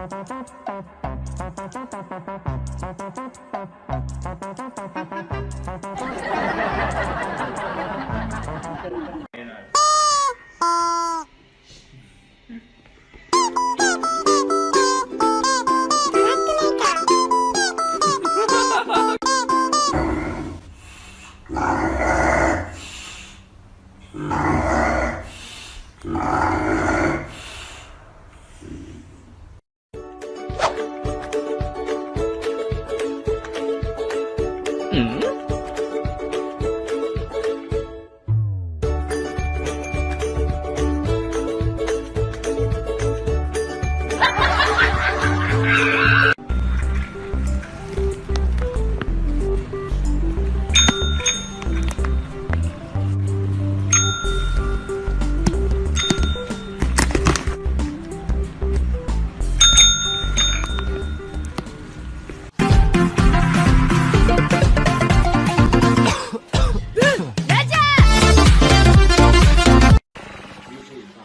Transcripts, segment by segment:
Ha ha ha ha! Mm-hmm.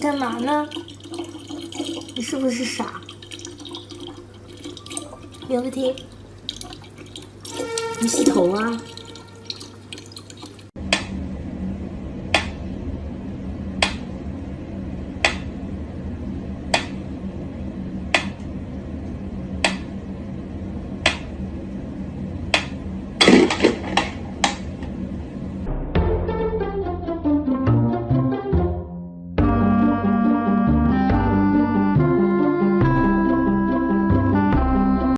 干嘛呢？你是不是傻？刘个题，你洗头啊？